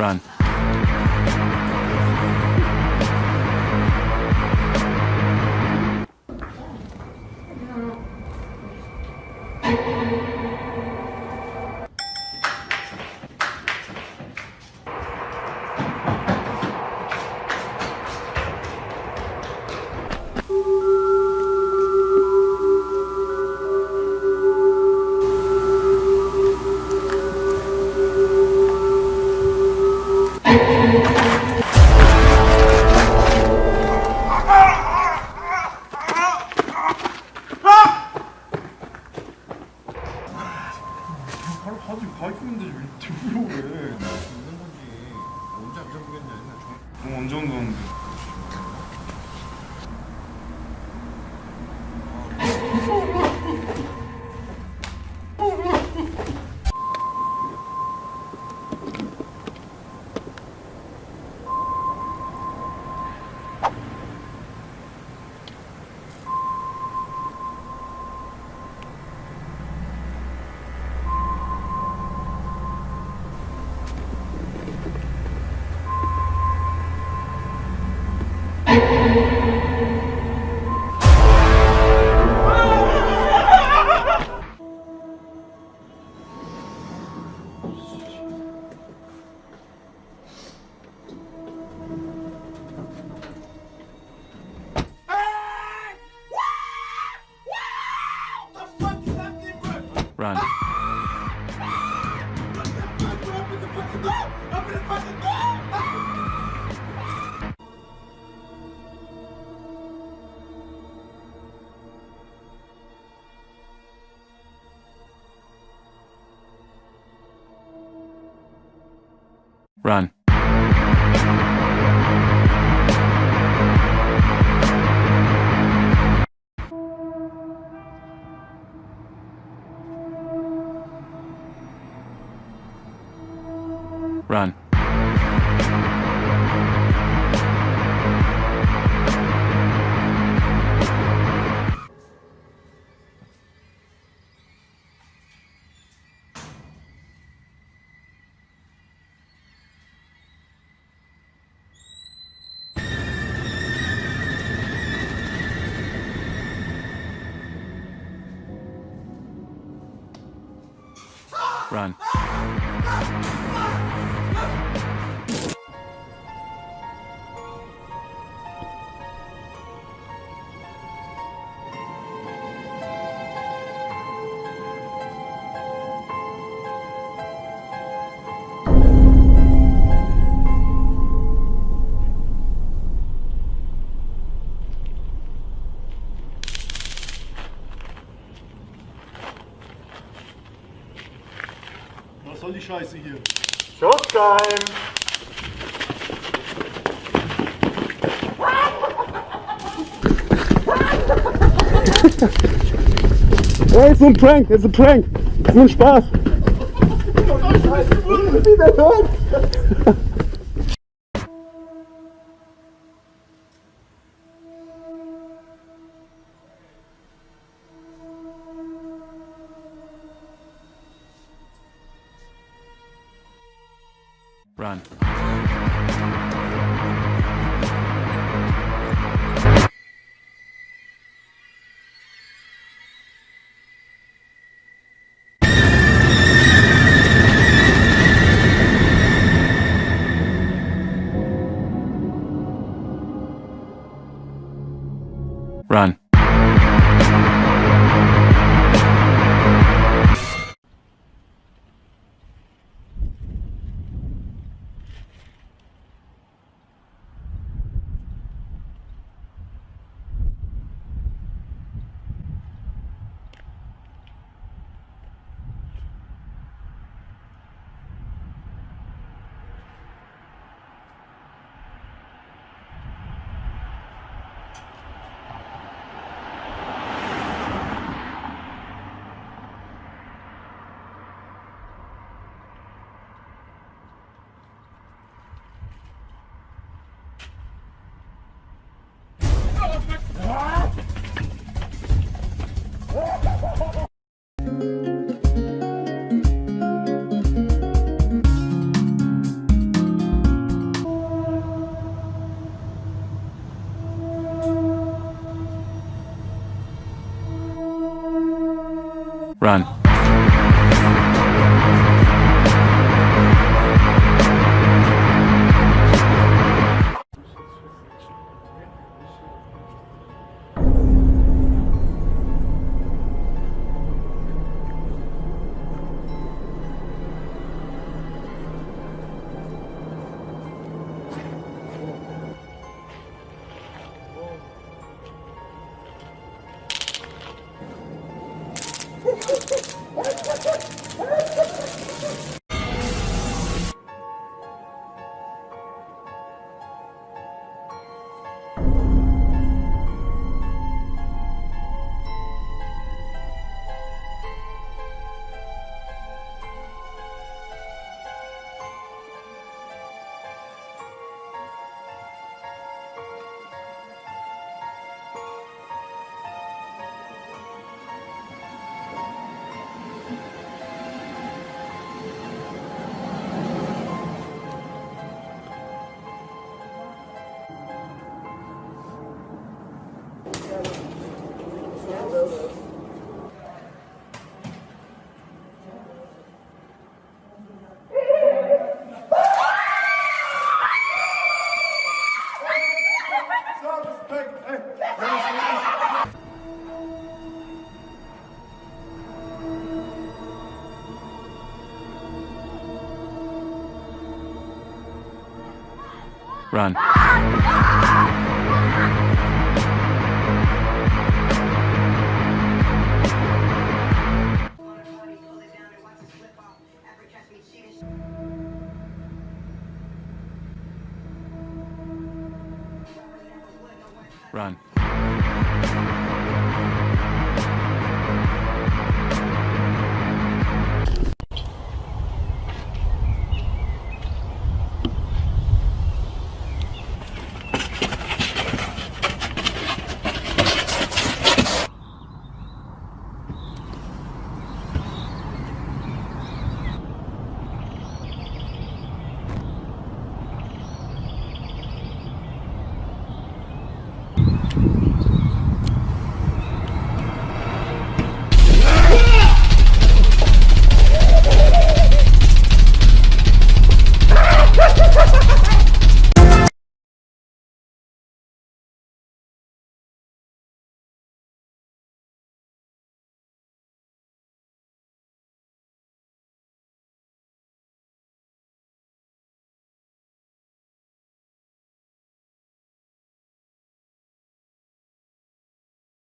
Run. Run. Run. Run. Run. Scheiße hier? Showtime! Ey, ist so ein Prank, ist ein Prank. Ist nur ein Spaß. Wieder hört. Run. Run. Run. Run. Run.